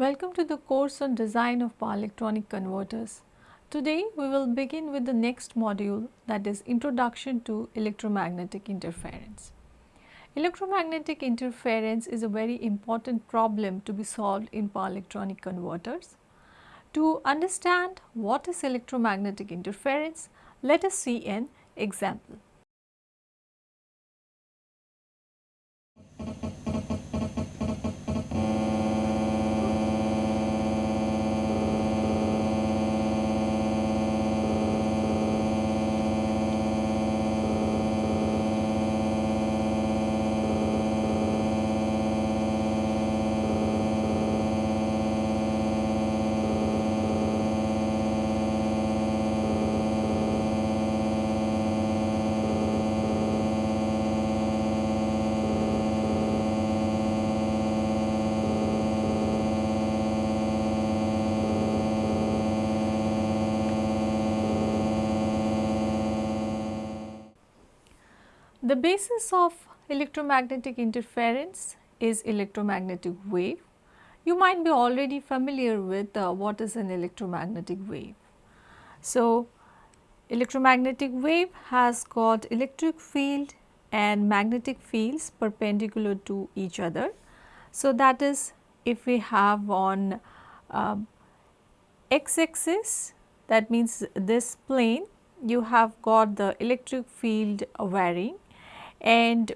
Welcome to the course on design of power electronic converters. Today we will begin with the next module that is introduction to electromagnetic interference. Electromagnetic interference is a very important problem to be solved in power electronic converters. To understand what is electromagnetic interference, let us see an example. The basis of electromagnetic interference is electromagnetic wave. You might be already familiar with uh, what is an electromagnetic wave. So, electromagnetic wave has got electric field and magnetic fields perpendicular to each other. So, that is if we have on uh, x axis that means this plane you have got the electric field varying and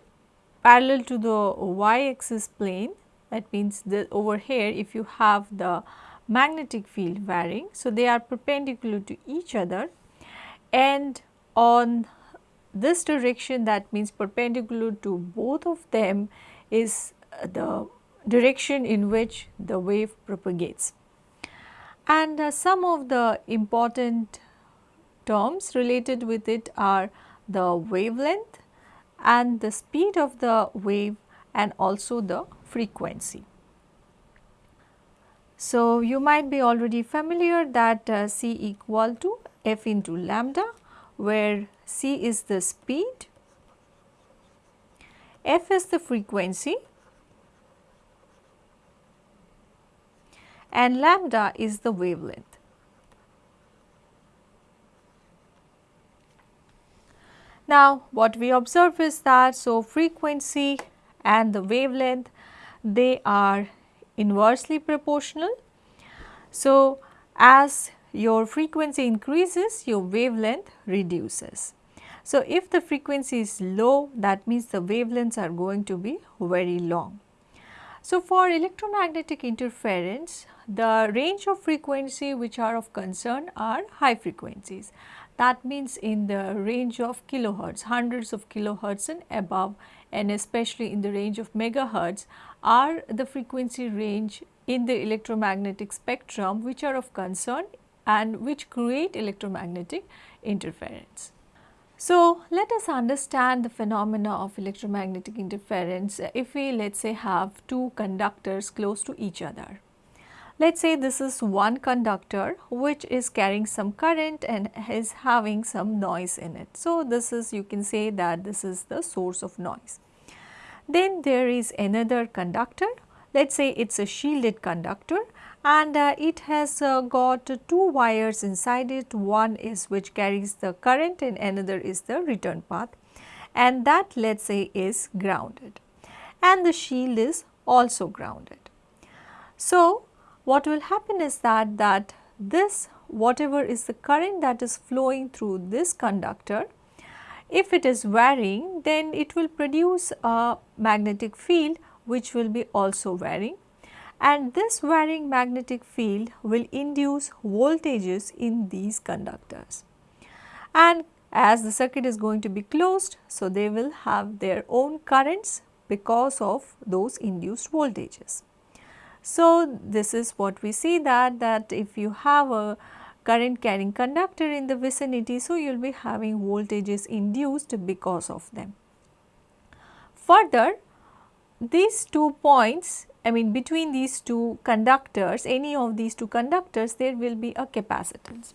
parallel to the y axis plane that means that over here if you have the magnetic field varying. So, they are perpendicular to each other and on this direction that means perpendicular to both of them is the direction in which the wave propagates. And uh, some of the important terms related with it are the wavelength and the speed of the wave and also the frequency. So, you might be already familiar that uh, c equal to f into lambda where c is the speed, f is the frequency and lambda is the wavelength. Now, what we observe is that so frequency and the wavelength they are inversely proportional. So, as your frequency increases your wavelength reduces. So, if the frequency is low that means the wavelengths are going to be very long. So, for electromagnetic interference the range of frequency which are of concern are high frequencies that means in the range of kilohertz, hundreds of kilohertz and above and especially in the range of megahertz are the frequency range in the electromagnetic spectrum which are of concern and which create electromagnetic interference. So, let us understand the phenomena of electromagnetic interference if we let us say have two conductors close to each other. Let us say this is one conductor which is carrying some current and is having some noise in it. So, this is you can say that this is the source of noise. Then there is another conductor, let us say it is a shielded conductor and uh, it has uh, got two wires inside it, one is which carries the current and another is the return path and that let us say is grounded and the shield is also grounded. So, what will happen is that that this whatever is the current that is flowing through this conductor if it is varying then it will produce a magnetic field which will be also varying and this varying magnetic field will induce voltages in these conductors. And as the circuit is going to be closed, so they will have their own currents because of those induced voltages. So, this is what we see that, that if you have a current carrying conductor in the vicinity, so you will be having voltages induced because of them. Further, these two points I mean between these two conductors, any of these two conductors there will be a capacitance.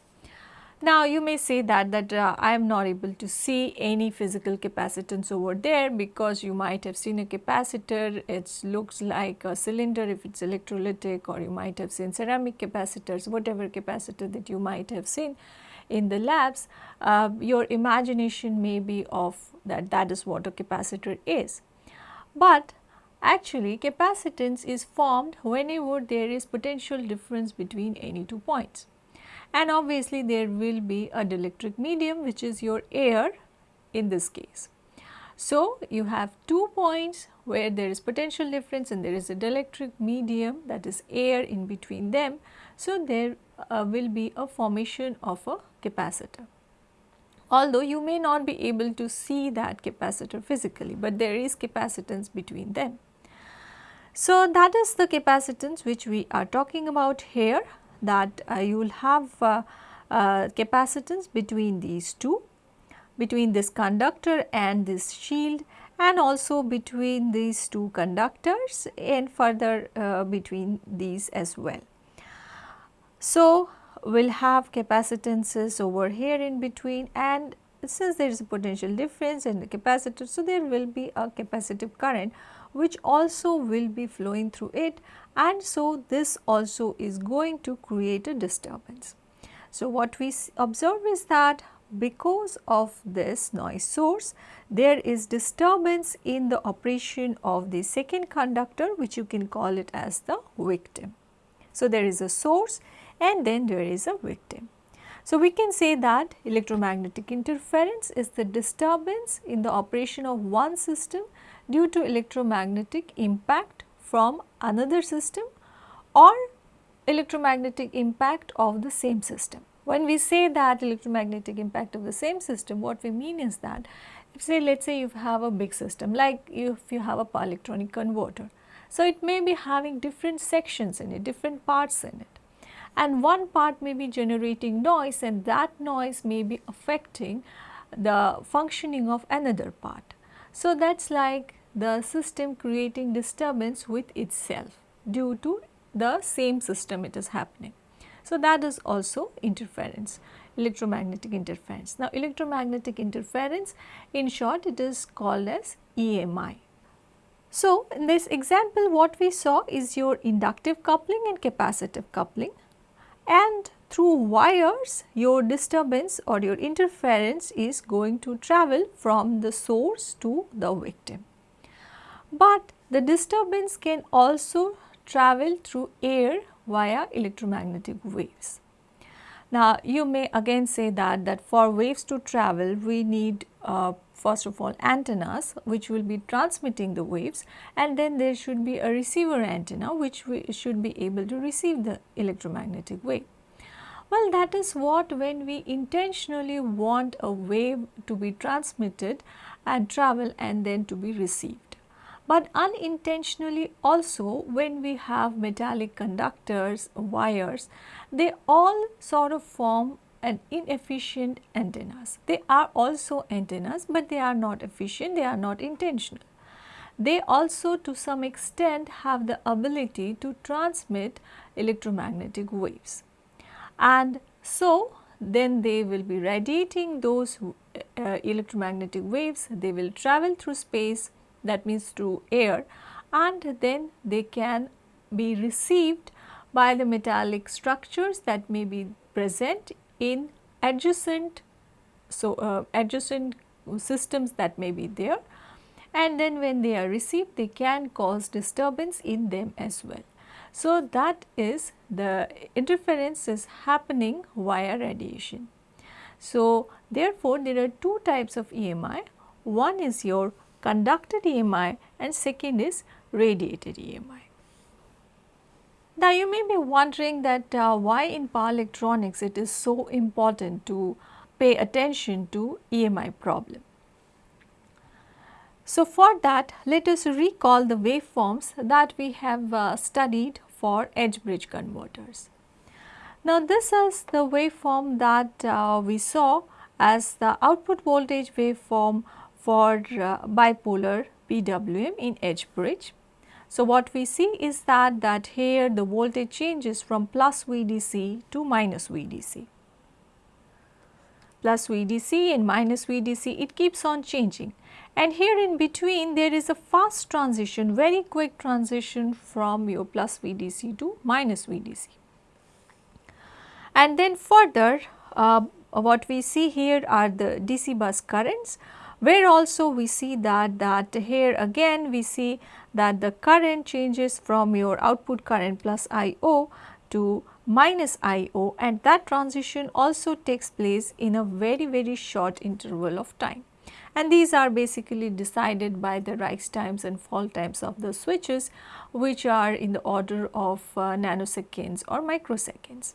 Now you may say that that uh, I am not able to see any physical capacitance over there because you might have seen a capacitor. It looks like a cylinder if it is electrolytic or you might have seen ceramic capacitors whatever capacitor that you might have seen in the labs. Uh, your imagination may be of that that is what a capacitor is. But actually capacitance is formed whenever there is potential difference between any two points and obviously there will be a dielectric medium which is your air in this case. So, you have two points where there is potential difference and there is a dielectric medium that is air in between them. So, there uh, will be a formation of a capacitor. Although you may not be able to see that capacitor physically, but there is capacitance between them. So, that is the capacitance which we are talking about here that uh, you will have uh, uh, capacitance between these two, between this conductor and this shield and also between these two conductors and further uh, between these as well. So, we will have capacitances over here in between and since there is a potential difference in the capacitor, so there will be a capacitive current which also will be flowing through it and so this also is going to create a disturbance. So, what we observe is that because of this noise source there is disturbance in the operation of the second conductor which you can call it as the victim. So, there is a source and then there is a victim. So, we can say that electromagnetic interference is the disturbance in the operation of one system due to electromagnetic impact from another system or electromagnetic impact of the same system. When we say that electromagnetic impact of the same system, what we mean is that say let us say you have a big system like if you have a power electronic converter. So, it may be having different sections in it, different parts in it and one part may be generating noise and that noise may be affecting the functioning of another part. So, that is like the system creating disturbance with itself due to the same system it is happening. So, that is also interference, electromagnetic interference. Now, electromagnetic interference in short it is called as EMI. So, in this example what we saw is your inductive coupling and capacitive coupling and through wires your disturbance or your interference is going to travel from the source to the victim but the disturbance can also travel through air via electromagnetic waves. Now, you may again say that, that for waves to travel we need uh, first of all antennas which will be transmitting the waves and then there should be a receiver antenna which we should be able to receive the electromagnetic wave. Well, that is what when we intentionally want a wave to be transmitted and travel and then to be received but unintentionally also when we have metallic conductors, wires, they all sort of form an inefficient antennas. They are also antennas, but they are not efficient, they are not intentional. They also to some extent have the ability to transmit electromagnetic waves. And so, then they will be radiating those uh, electromagnetic waves, they will travel through space that means through air and then they can be received by the metallic structures that may be present in adjacent so uh, adjacent systems that may be there and then when they are received they can cause disturbance in them as well. So, that is the interference is happening via radiation. So, therefore, there are two types of EMI. One is your conducted EMI and second is radiated EMI. Now, you may be wondering that uh, why in power electronics it is so important to pay attention to EMI problem. So, for that let us recall the waveforms that we have uh, studied for H-bridge converters. Now, this is the waveform that uh, we saw as the output voltage waveform for uh, bipolar PWM in H-bridge. So, what we see is that that here the voltage changes from plus VDC to minus VDC. plus VDC and minus VDC it keeps on changing and here in between there is a fast transition very quick transition from your plus VDC to minus VDC. And then further uh, what we see here are the DC bus currents where also we see that that here again we see that the current changes from your output current plus IO to minus IO and that transition also takes place in a very very short interval of time. And these are basically decided by the rise times and fall times of the switches which are in the order of uh, nanoseconds or microseconds.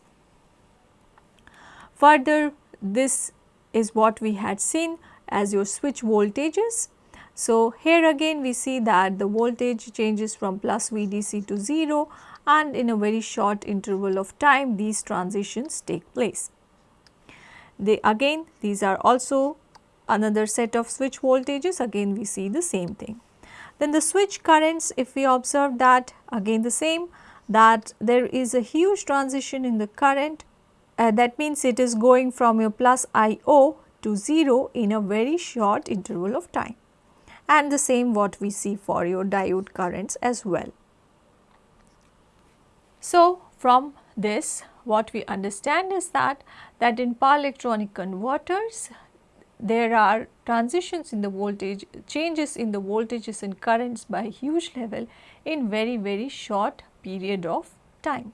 Further this is what we had seen as your switch voltages. So, here again we see that the voltage changes from plus VDC to 0 and in a very short interval of time these transitions take place. They again these are also another set of switch voltages again we see the same thing. Then the switch currents if we observe that again the same that there is a huge transition in the current uh, that means it is going from your plus IO to 0 in a very short interval of time and the same what we see for your diode currents as well. So, from this what we understand is that that in power electronic converters there are transitions in the voltage changes in the voltages and currents by huge level in very very short period of time.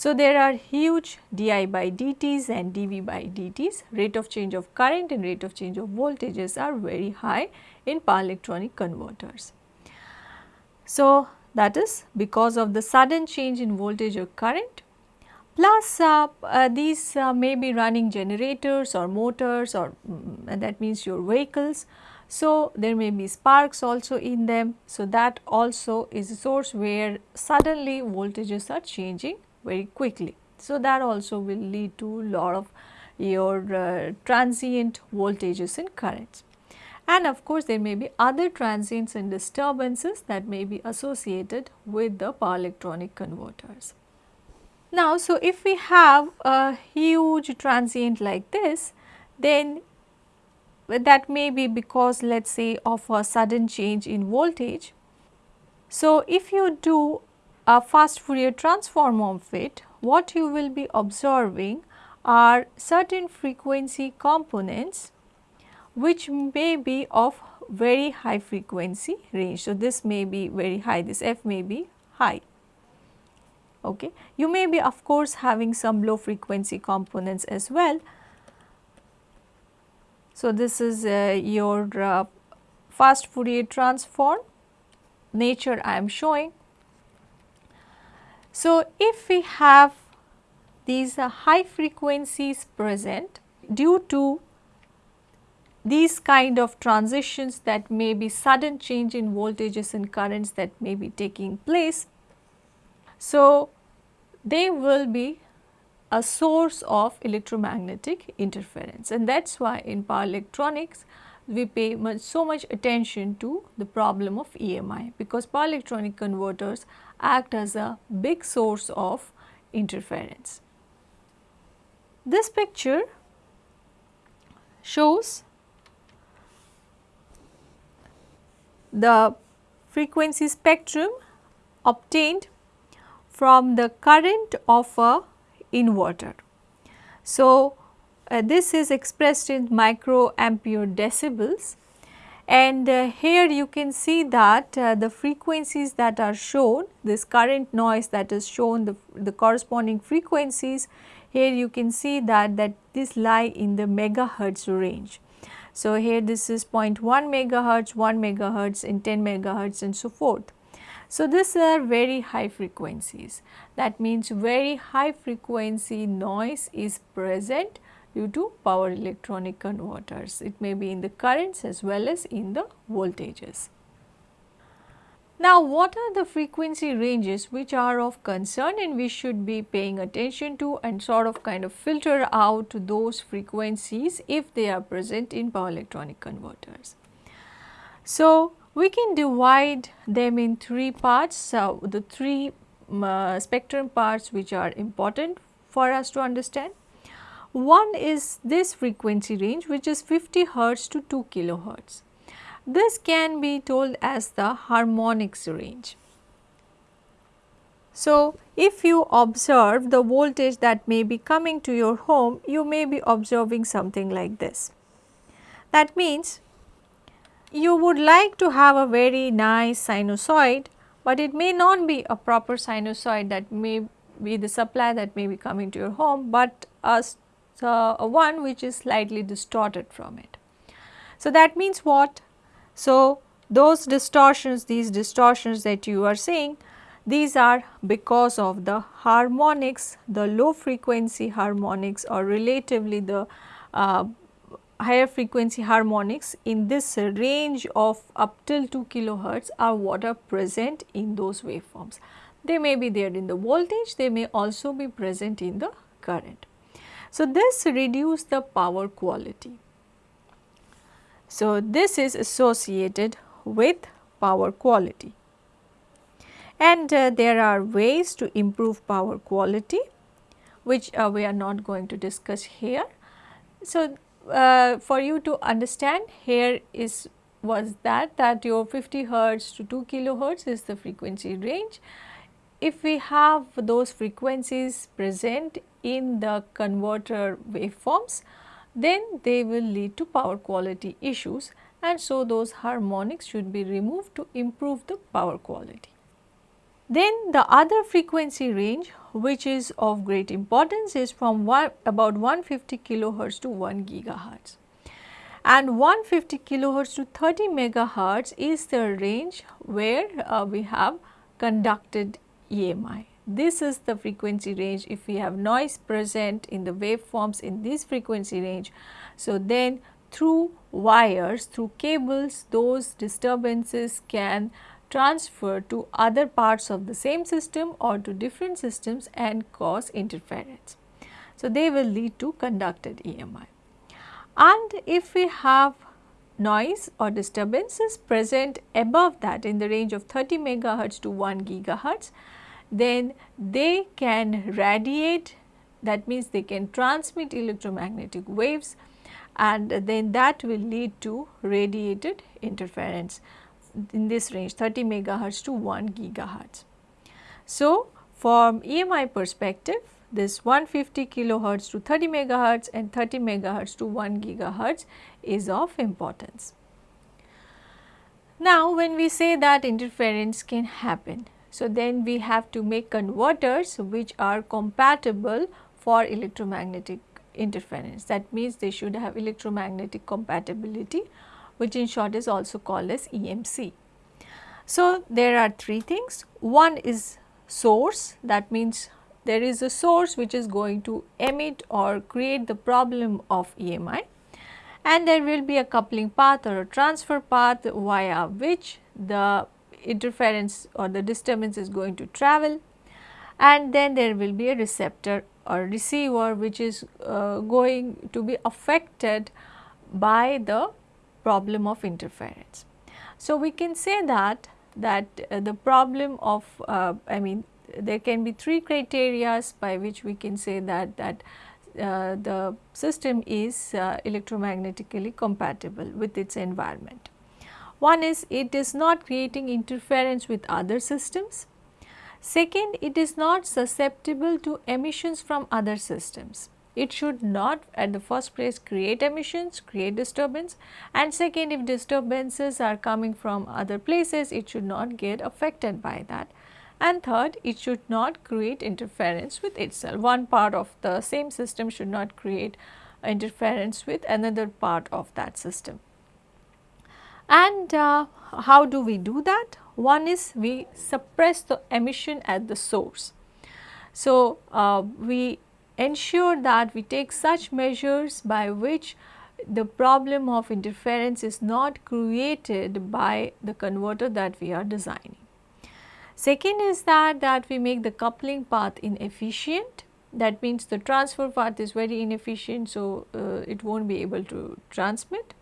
So, there are huge di by dt's and dv by dt's rate of change of current and rate of change of voltages are very high in power electronic converters. So, that is because of the sudden change in voltage or current plus uh, uh, these uh, may be running generators or motors or um, that means your vehicles. So, there may be sparks also in them. So, that also is a source where suddenly voltages are changing very quickly. So, that also will lead to lot of your uh, transient voltages and currents. And of course, there may be other transients and disturbances that may be associated with the power electronic converters. Now, so if we have a huge transient like this, then that may be because let us say of a sudden change in voltage. So, if you do a fast Fourier transform of it, what you will be observing are certain frequency components which may be of very high frequency range. So, this may be very high, this f may be high. Okay. You may be of course having some low frequency components as well. So, this is uh, your uh, fast Fourier transform nature I am showing so, if we have these uh, high frequencies present due to these kind of transitions that may be sudden change in voltages and currents that may be taking place. So, they will be a source of electromagnetic interference and that is why in power electronics we pay much, so much attention to the problem of EMI because power electronic converters act as a big source of interference. This picture shows the frequency spectrum obtained from the current of a inverter. So, uh, this is expressed in microampere decibels and uh, here you can see that uh, the frequencies that are shown, this current noise that is shown, the, the corresponding frequencies, here you can see that, that this lie in the megahertz range. So, here this is 0.1 megahertz, 1 megahertz and 10 megahertz and so forth. So, these are very high frequencies. That means very high frequency noise is present due to power electronic converters. It may be in the currents as well as in the voltages. Now, what are the frequency ranges which are of concern and we should be paying attention to and sort of kind of filter out those frequencies if they are present in power electronic converters. So, we can divide them in three parts. So, the three uh, spectrum parts which are important for us to understand. One is this frequency range which is 50 hertz to 2 kilohertz. This can be told as the harmonics range. So, if you observe the voltage that may be coming to your home, you may be observing something like this. That means you would like to have a very nice sinusoid, but it may not be a proper sinusoid that may be the supply that may be coming to your home, but a, a one which is slightly distorted from it. So, that means what? So, those distortions, these distortions that you are seeing, these are because of the harmonics, the low frequency harmonics or relatively the uh, higher frequency harmonics in this range of up till 2 kilohertz are what are present in those waveforms. They may be there in the voltage, they may also be present in the current. So, this reduce the power quality. So, this is associated with power quality and uh, there are ways to improve power quality which uh, we are not going to discuss here. So, uh, for you to understand here is was that that your 50 hertz to 2 kilohertz is the frequency range. If we have those frequencies present in the converter waveforms, then they will lead to power quality issues and so those harmonics should be removed to improve the power quality. Then the other frequency range which is of great importance is from one, about 150 kilohertz to 1 gigahertz and 150 kilohertz to 30 megahertz is the range where uh, we have conducted EMI. This is the frequency range if we have noise present in the waveforms in this frequency range. So, then through wires, through cables those disturbances can transfer to other parts of the same system or to different systems and cause interference. So, they will lead to conducted EMI. And if we have noise or disturbances present above that in the range of 30 megahertz to 1 gigahertz, then they can radiate that means they can transmit electromagnetic waves and then that will lead to radiated interference in this range 30 megahertz to 1 gigahertz. So, from EMI perspective this 150 kilohertz to 30 megahertz and 30 megahertz to 1 gigahertz is of importance. Now, when we say that interference can happen, so then we have to make converters which are compatible for electromagnetic interference. That means they should have electromagnetic compatibility which in short is also called as EMC. So, there are three things. One is source that means there is a source which is going to emit or create the problem of EMI and there will be a coupling path or a transfer path via which the interference or the disturbance is going to travel and then there will be a receptor or receiver which is uh, going to be affected by the problem of interference. So, we can say that that uh, the problem of uh, I mean there can be three criterias by which we can say that that uh, the system is uh, electromagnetically compatible with its environment. One is it is not creating interference with other systems. Second, it is not susceptible to emissions from other systems it should not at the first place create emissions, create disturbance and second if disturbances are coming from other places it should not get affected by that and third it should not create interference with itself. One part of the same system should not create interference with another part of that system. And uh, how do we do that? One is we suppress the emission at the source. So, uh, we ensure that we take such measures by which the problem of interference is not created by the converter that we are designing. Second is that, that we make the coupling path inefficient that means the transfer path is very inefficient so uh, it will not be able to transmit.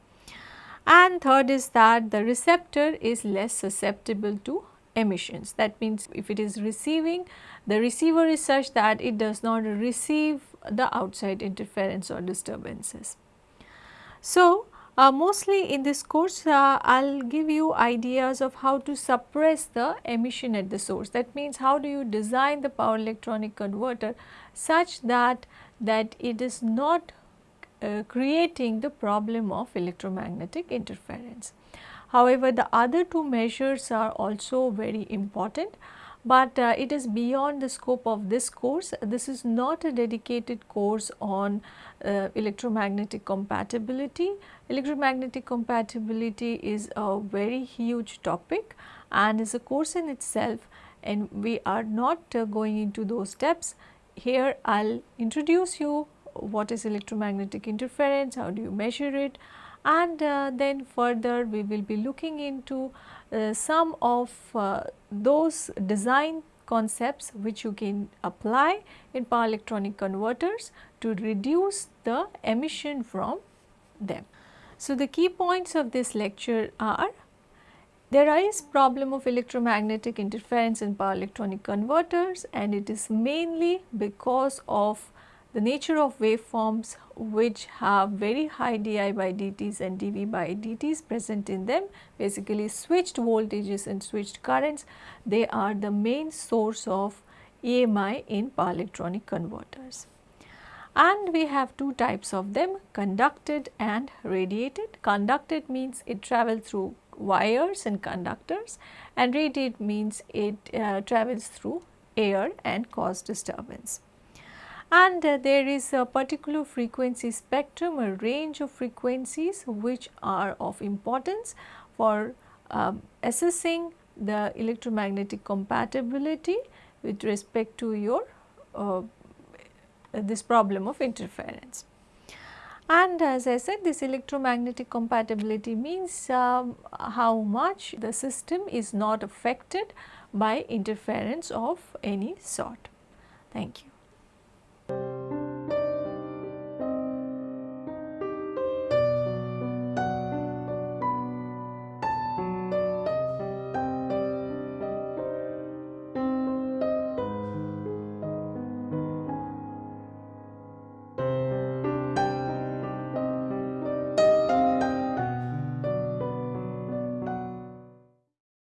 And third is that the receptor is less susceptible to emissions that means if it is receiving the receiver is such that it does not receive the outside interference or disturbances. So, uh, mostly in this course uh, I will give you ideas of how to suppress the emission at the source that means how do you design the power electronic converter such that that it is not uh, creating the problem of electromagnetic interference. However, the other two measures are also very important but uh, it is beyond the scope of this course. This is not a dedicated course on uh, electromagnetic compatibility. Electromagnetic compatibility is a very huge topic and is a course in itself and we are not uh, going into those steps. Here I will introduce you what is electromagnetic interference, how do you measure it and uh, then further we will be looking into uh, some of uh, those design concepts which you can apply in power electronic converters to reduce the emission from them. So, the key points of this lecture are there is problem of electromagnetic interference in power electronic converters and it is mainly because of the nature of waveforms which have very high di by dt's and dv by dt's present in them basically switched voltages and switched currents they are the main source of EMI in power electronic converters. And we have two types of them conducted and radiated. Conducted means it travels through wires and conductors and radiated means it uh, travels through air and cause disturbance and uh, there is a particular frequency spectrum a range of frequencies which are of importance for um, assessing the electromagnetic compatibility with respect to your uh, this problem of interference. And as I said this electromagnetic compatibility means um, how much the system is not affected by interference of any sort. Thank you.